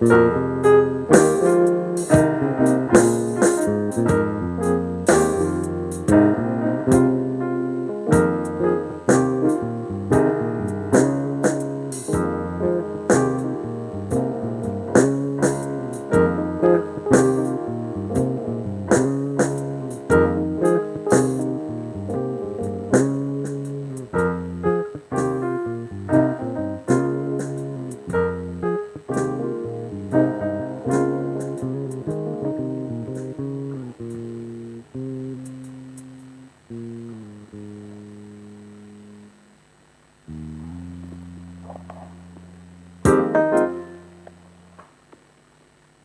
Música